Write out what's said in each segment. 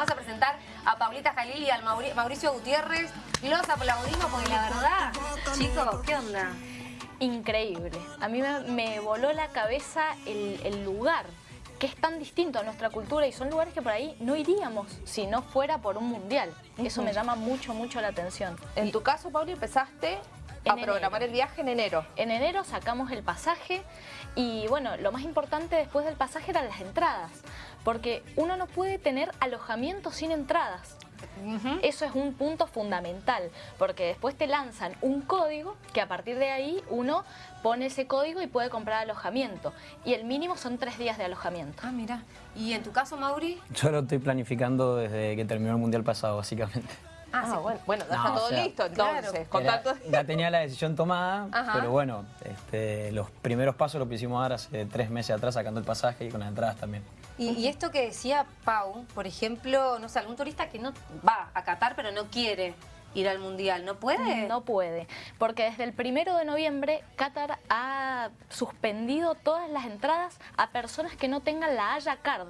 vamos a presentar a Paulita Jalil y al Mauricio Gutiérrez. Los aplaudimos porque la verdad, chicos, ¿qué onda? Increíble. A mí me, voló la cabeza el, lugar que es tan distinto a nuestra cultura y son lugares que por ahí no iríamos si no fuera por un mundial. Eso me llama mucho, mucho la atención. En tu caso, Pauli, empezaste a programar el viaje en enero. En enero sacamos el pasaje y bueno, lo más importante después del pasaje eran las entradas, porque uno no puede tener alojamiento sin entradas. Eso es un punto fundamental, porque después te lanzan un código que a partir de ahí uno pone ese código y puede comprar alojamiento. Y el mínimo son tres días de alojamiento. Ah, mira. ¿Y en tu caso, Mauri? Yo lo estoy planificando desde que terminó el Mundial pasado, básicamente. Ah, ah bueno, bueno, está todo listo entonces. ya tenía la decisión tomada, pero bueno, este, los primeros pasos los pusimos dar hace tres meses atrás sacando el pasaje y con las entradas también. Y, esto que decía Pau, por ejemplo, no sé, algún turista que no va a Qatar pero no quiere ir al Mundial, ¿no puede? No puede, porque desde el primero de noviembre Qatar ha suspendido todas las entradas a personas que no tengan la Haya Card,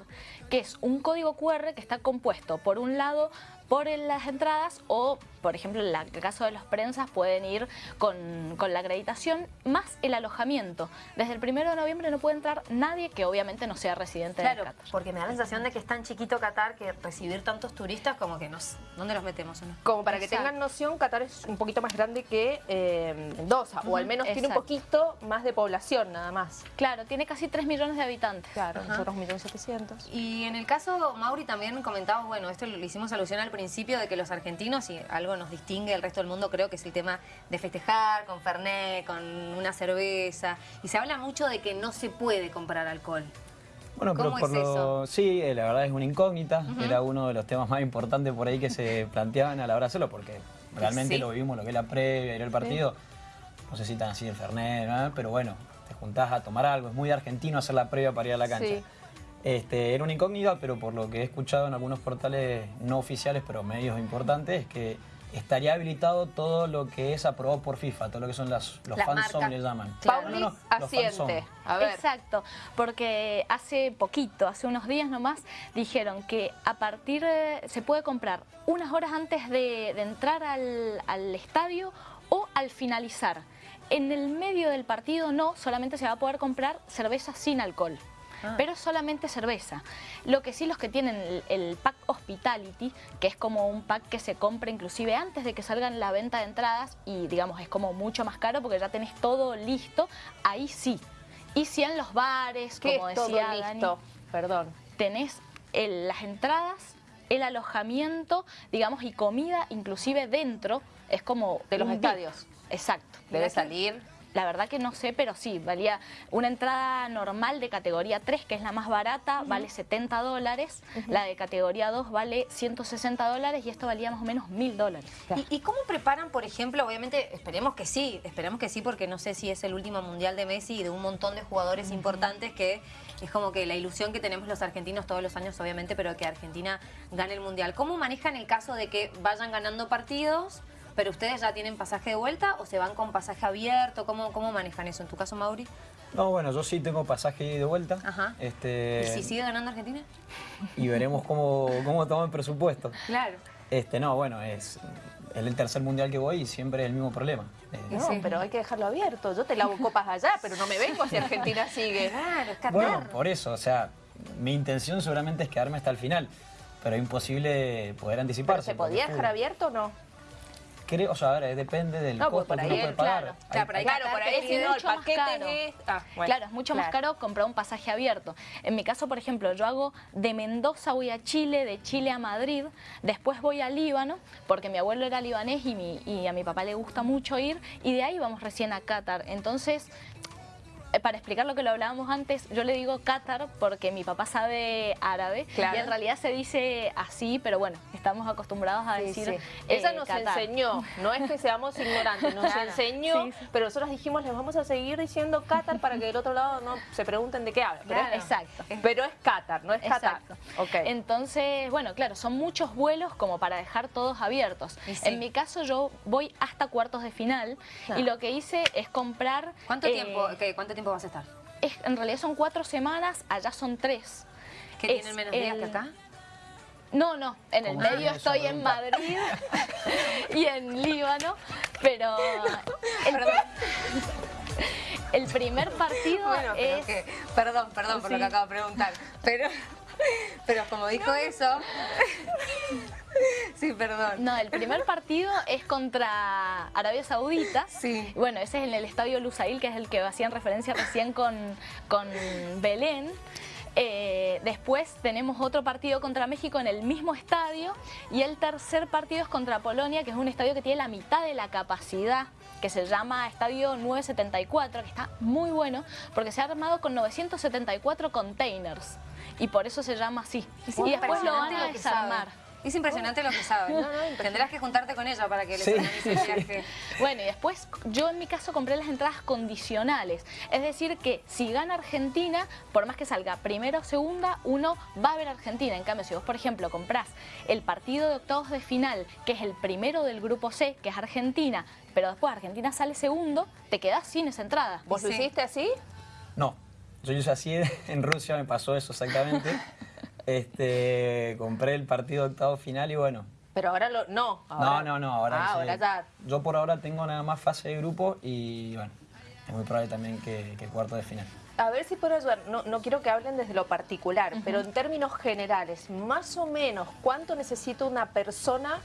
que es un código QR que está compuesto por un lado por las entradas o, por ejemplo, en el caso de los prensas pueden ir con, la acreditación más el alojamiento. Desde el primero de noviembre no puede entrar nadie que obviamente no sea residente de Qatar. porque me da la sensación de que es tan chiquito Qatar que recibir tantos turistas como que nos... ¿Dónde los metemos? Como para que tengan noción, Qatar es un poquito más grande que eh, Mendoza, o al menos tiene un poquito más de población nada más. Claro, tiene casi 3 millones de habitantes. Claro, nosotros 1.700.000. Y en el caso, Mauri, también comentaba, bueno, esto lo hicimos alusión al principio, principio de que los argentinos, y algo nos distingue del resto del mundo, creo que es el tema de festejar con Fernet, con una cerveza. Y se habla mucho de que no se puede comprar alcohol. Bueno, pero por lo... Sí, eh, la verdad es una incógnita. Era uno de los temas más importantes por ahí que se planteaban a la hora de hacerlo, porque realmente lo vimos, lo que es la previa y el partido. No sé si tan así el Fernet, pero bueno, te juntás a tomar algo. Es muy argentino hacer la previa para ir a la cancha. Este, era una incógnita, pero por lo que he escuchado en algunos portales no oficiales, pero medios importantes, es que estaría habilitado todo lo que es aprobado por FIFA, todo lo que son las, los fanzones le llaman. Claro. asiente. A ver. Exacto, porque hace poquito, hace unos días nomás, dijeron que a partir de, se puede comprar unas horas antes de, entrar al, al estadio o al finalizar. En el medio del partido no, solamente se va a poder comprar cerveza sin alcohol. Ah. pero solamente cerveza. Lo que sí los que tienen el, pack hospitality, que es como un pack que se compra inclusive antes de que salgan la venta de entradas y digamos es como mucho más caro porque ya tenés todo listo, ahí sí. Y si en los bares, como decía listo? Perdón. Tenés las entradas, el alojamiento, digamos, y comida inclusive dentro, es como... De los estadios. Exacto. Debe salir la verdad que no sé, pero sí, valía una entrada normal de categoría 3, que es la más barata, vale 70 dólares, la de categoría 2 vale 160 dólares y esto valía más o menos 1000 dólares. ¿Y, cómo preparan, por ejemplo, obviamente esperemos que sí, esperemos que sí porque no sé si es el último Mundial de Messi y de un montón de jugadores importantes que es como que la ilusión que tenemos los argentinos todos los años, obviamente, pero que Argentina gane el Mundial. ¿Cómo manejan el caso de que vayan ganando partidos ¿Pero ustedes ya tienen pasaje de vuelta o se van con pasaje abierto? ¿Cómo, cómo manejan eso? ¿En tu caso, Mauri? No, bueno, yo sí tengo pasaje de vuelta. Ajá. Este... ¿Y si sigue ganando Argentina? Y veremos cómo, cómo toma el presupuesto. Claro. Este, no, bueno, es el tercer mundial que voy y siempre es el mismo problema. No, pero hay que dejarlo abierto. Yo te lavo copas allá, pero no me vengo si Argentina sigue. Claro, es Bueno, por eso, o sea, mi intención seguramente es quedarme hasta el final, pero es imposible poder anticiparse. ¿Se podía dejar abierto o no? Creo, o sea, a ver, depende del no, pues costo que uno puede pagar. Claro, claro, por ahí si no, el paquete es... Ah, claro, es mucho más caro comprar un pasaje abierto. En mi caso, por ejemplo, yo hago de Mendoza voy a Chile, de Chile a Madrid, después voy a Líbano, porque mi abuelo era libanés y, mi, y a mi papá le gusta mucho ir, y de ahí vamos recién a Qatar. Entonces, eh, para explicar lo que lo hablábamos antes, yo le digo Qatar porque mi papá sabe árabe y en realidad se dice así, pero bueno, estamos acostumbrados a decir sí, Ella nos enseñó, no es que seamos ignorantes, nos enseñó, pero nosotros dijimos, les vamos a seguir diciendo Qatar para que del otro lado no se pregunten de qué habla. Pero Exacto. Pero es Qatar, no es Qatar. Okay. Entonces, bueno, claro, son muchos vuelos como para dejar todos abiertos. En mi caso yo voy hasta cuartos de final y lo que hice es comprar... ¿Cuánto tiempo? Eh, ¿Cuánto tiempo tiempo vas a estar? en realidad son cuatro semanas, allá son tres. ¿Que tienen menos días que acá? No, no, en el medio estoy en Madrid y en Líbano, pero el, primer partido bueno, es... perdón, perdón por lo que acabo de preguntar, pero, pero como dijo eso... Sí, perdón. No, el primer partido es contra Arabia Saudita. Sí. Bueno, ese es en el Estadio Lusail, que es el que hacían referencia recién con, con Belén. Eh, después tenemos otro partido contra México en el mismo estadio y el tercer partido es contra Polonia, que es un estadio que tiene la mitad de la capacidad que se llama Estadio 974, que está muy bueno porque se ha armado con 974 containers y por eso se llama así. y después lo van a desarmar. Es impresionante lo que sabe. Tendrás que juntarte con ella para que le sí. el viaje. Bueno, y después yo en mi caso compré las entradas condicionales. Es decir que si gana Argentina, por más que salga primera o segunda, uno va a ver Argentina. En cambio, si vos, por ejemplo, comprás el partido de octavos de final, que es el primero del grupo C, que es Argentina, pero después Argentina sale segundo, te quedás sin esa entrada. ¿Vos lo hiciste así? No. Yo hice así en Rusia, me pasó eso exactamente. Este, compré el partido octavo final y bueno. Pero ahora lo, no. no, no, no, ahora, ah, ahora ya. Yo por ahora tengo nada más fase de grupo y bueno, es muy probable también que, que cuarto de final. A ver si puedo ayudar, no, no quiero que hablen desde lo particular, pero en términos generales, más o menos, ¿cuánto necesita una persona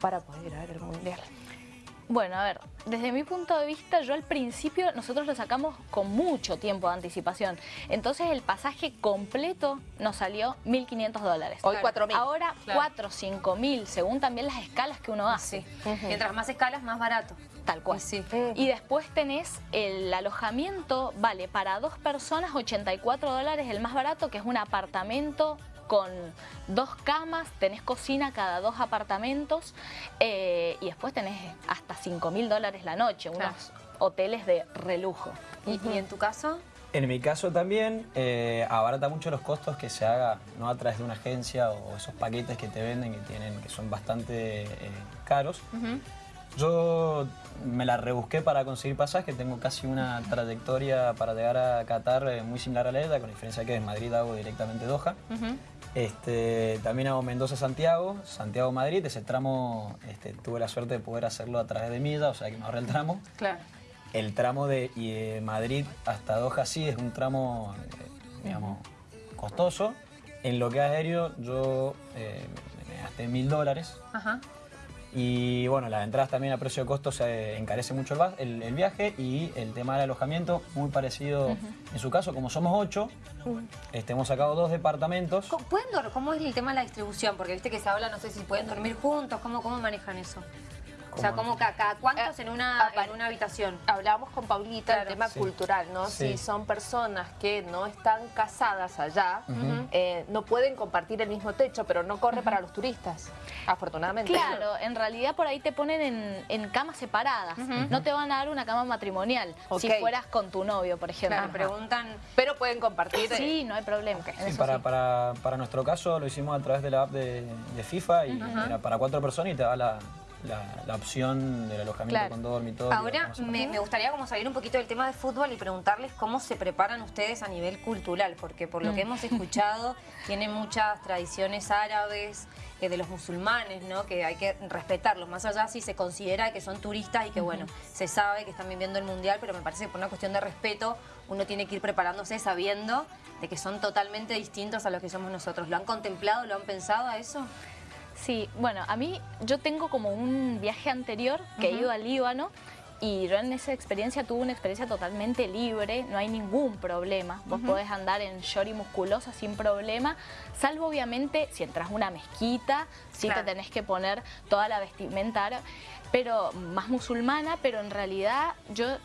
para poder ir a ver el Mundial? Bueno, a ver, desde mi punto de vista, yo al principio nosotros lo sacamos con mucho tiempo de anticipación. Entonces el pasaje completo nos salió 1.500 dólares. Hoy 4.000. Ahora 4, 5.000, según también las escalas que uno hace. Mientras más escalas, más barato. Tal cual. Sí. Y después tenés el alojamiento, vale, para dos personas 84 dólares el más barato, que es un apartamento con dos camas, tenés cocina cada dos apartamentos eh, y después tenés hasta 5 mil dólares la noche, unos hoteles de relujo. ¿Y, en tu caso? En mi caso también eh, abarata mucho los costos que se haga no a través de una agencia o esos paquetes que te venden que tienen que son bastante eh, caros. Yo me la rebusqué para conseguir pasaje, tengo casi una trayectoria para llegar a Qatar muy similar a la ETA, con la diferencia que de Madrid hago directamente Doha. Este, también hago Mendoza-Santiago, Santiago-Madrid. Ese tramo este, tuve la suerte de poder hacerlo a través de Milla, o sea que me ahorré el tramo. Claro. El tramo de, Madrid hasta Doha sí es un tramo, eh, digamos, costoso. En lo que es aéreo yo eh, me gasté mil dólares. Ajá. Y bueno, las entradas también a precio de costo se encarece mucho el, viaje y el tema del alojamiento, muy parecido en su caso, como somos ocho, este, hemos sacado dos departamentos. ¿Pueden ¿Cómo es el tema de la distribución? Porque viste que se habla, no sé si pueden dormir juntos, ¿cómo, cómo manejan eso? O sea, como cada, cuántos en, una, en una habitación. Hablábamos con Paulita del tema cultural, ¿no? Si son personas que no están casadas allá, eh, no pueden compartir el mismo techo, pero no corre para los turistas, afortunadamente. Claro, en realidad por ahí te ponen en, camas separadas. No te van a dar una cama matrimonial si fueras con tu novio, por ejemplo. Claro, preguntan... Pero pueden compartir. Sí, no hay problema. para, para, para, nuestro caso lo hicimos a través de la app de, FIFA y era para cuatro personas y te da la la, opción del alojamiento con dormitorio. Ahora me, gustaría como salir un poquito del tema de fútbol y preguntarles cómo se preparan ustedes a nivel cultural, porque por lo que mm. hemos escuchado tienen muchas tradiciones árabes, eh, de los musulmanes, ¿no? que hay que respetarlos, más allá si se considera que son turistas y que bueno, se sabe que están viviendo el mundial, pero me parece que por una cuestión de respeto uno tiene que ir preparándose sabiendo de que son totalmente distintos a los que somos nosotros. ¿Lo han contemplado, lo han pensado a eso? Sí, bueno, a mí yo tengo como un viaje anterior que he ido al Líbano y yo en esa experiencia tuve una experiencia totalmente libre, no hay ningún problema. Vos podés andar en short y musculosa sin problema, salvo obviamente si entras a una mezquita, sí te tenés que poner toda la vestimenta pero más musulmana, pero en realidad yo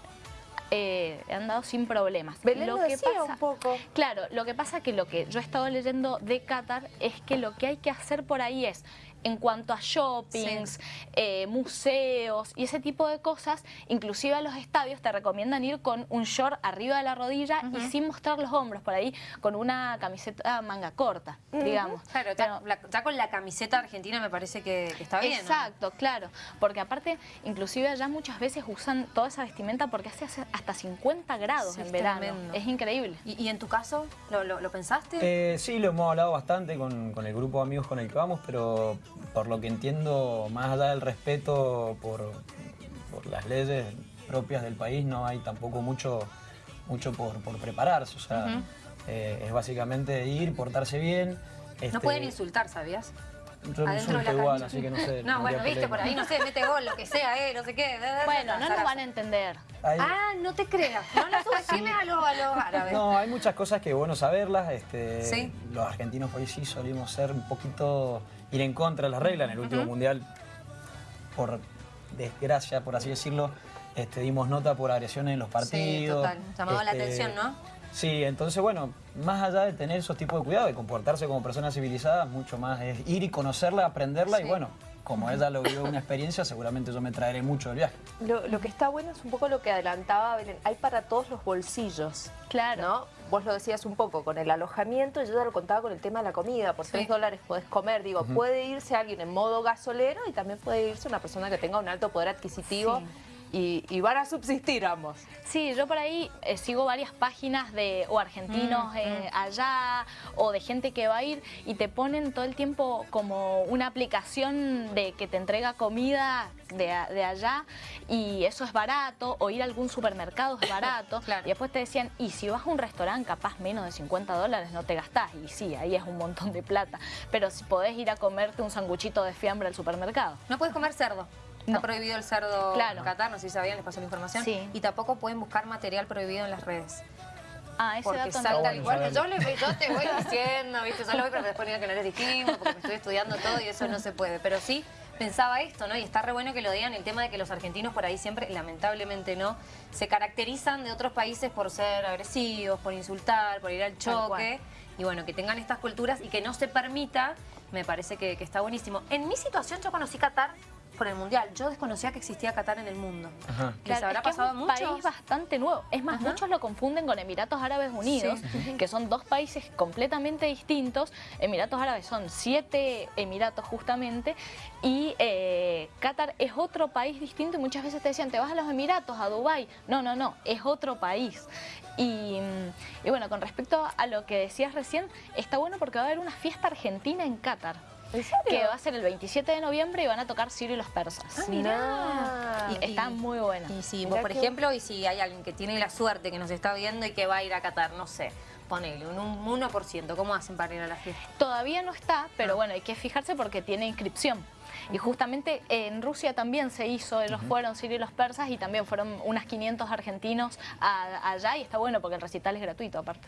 eh, he andado sin problemas. lo que pasa, un poco. Claro, lo que pasa que lo que yo he estado leyendo de Qatar es que lo que hay que hacer por ahí es en cuanto a shoppings, eh, museos y ese tipo de cosas, inclusive a los estadios te recomiendan ir con un short arriba de la rodilla y sin mostrar los hombros, por ahí con una camiseta manga corta, digamos. Claro, ya, con la camiseta argentina me parece que, está bien. Exacto, claro, porque aparte, inclusive allá muchas veces usan toda esa vestimenta porque hace hasta 50 grados en verano. Es increíble. ¿Y, en tu caso, lo, pensaste? Eh, sí, lo hemos hablado bastante con, el grupo de amigos con el que vamos, pero por lo que entiendo, más allá del respeto por, las leyes propias del país, no hay tampoco mucho, mucho por, prepararse. O sea, eh, es básicamente ir, portarse bien. no este, pueden insultar, ¿sabías? Yo no insulto igual, así que no sé. No, bueno, viste, por ahí, no sé, mete gol, lo que sea, eh, no sé qué. Bueno, no nos van a entender. Ah, no te creas, no lo subestimes a, los, a los árabes. No, hay muchas cosas que es bueno saberlas. Este, ¿Sí? Los argentinos por ahí sí solimos ser un poquito, ir en contra de las reglas. En el último mundial, por desgracia, por así decirlo, este, dimos nota por agresiones en los partidos. Sí, total. Llamaba la este, atención, ¿no? Sí, entonces, bueno, más allá de tener esos tipos de cuidado, de comportarse como personas civilizadas, mucho más es ir y conocerla, aprenderla y bueno, como ella lo vio una experiencia, seguramente yo me traeré mucho del viaje. Lo, que está bueno es un poco lo que adelantaba Belén, hay para todos los bolsillos. Claro. ¿no? Vos lo decías un poco con el alojamiento, yo ya lo contaba con el tema de la comida, por 3 dólares podés comer, digo, puede irse alguien en modo gasolero y también puede irse una persona que tenga un alto poder adquisitivo y, van a subsistir ambos. Sí, yo por ahí eh, sigo varias páginas de o argentinos mm, eh, mm. allá o de gente que va a ir y te ponen todo el tiempo como una aplicación de que te entrega comida de, allá y eso es barato o ir a algún supermercado es barato y después te decían y si vas a un restaurante capaz menos de 50 dólares no te gastás y sí, ahí es un montón de plata pero si podés ir a comerte un sanguchito de fiambre al supermercado. No puedes comer cerdo. Está prohibido el cerdo en Qatar, no sé si sabían, les pasó la información. Y tampoco pueden buscar material prohibido en las redes. Ah, ese porque dato salta igual. Yo, yo te voy diciendo, ¿viste? Yo lo voy, pero después que no les dijimos, porque me estoy estudiando todo y eso no se puede. Pero sí pensaba esto, ¿no? Y está re bueno que lo digan, el tema de que los argentinos por ahí siempre, lamentablemente no, se caracterizan de otros países por ser agresivos, por insultar, por ir al choque. Y bueno, que tengan estas culturas y que no se permita, me parece que, que está buenísimo. En mi situación yo conocí Qatar por el Mundial. Yo desconocía que existía Qatar en el mundo. Claro, habrá es pasado un país bastante nuevo. Es más, muchos lo confunden con Emiratos Árabes Unidos, que son dos países completamente distintos. Emiratos Árabes son siete Emiratos justamente y eh, Qatar es otro país distinto y muchas veces te decían, te vas a los Emiratos, a Dubái. No, no, no, es otro país. Y, y bueno, con respecto a lo que decías recién, está bueno porque va a haber una fiesta argentina en Qatar. Que va a ser el 27 de noviembre y van a tocar Sirio y los persas. Ah, mira. Y está muy buena. Y si por ejemplo, y si hay alguien que tiene la suerte que nos está viendo y que va a ir a Qatar, no sé, ponele un, 1%, ¿cómo hacen para ir a la fiesta? Todavía no está, pero ah. bueno, hay que fijarse porque tiene inscripción. Y justamente en Rusia también se hizo, ellos fueron Sirio y los persas y también fueron unas 500 argentinos allá y está bueno porque el recital es gratuito aparte.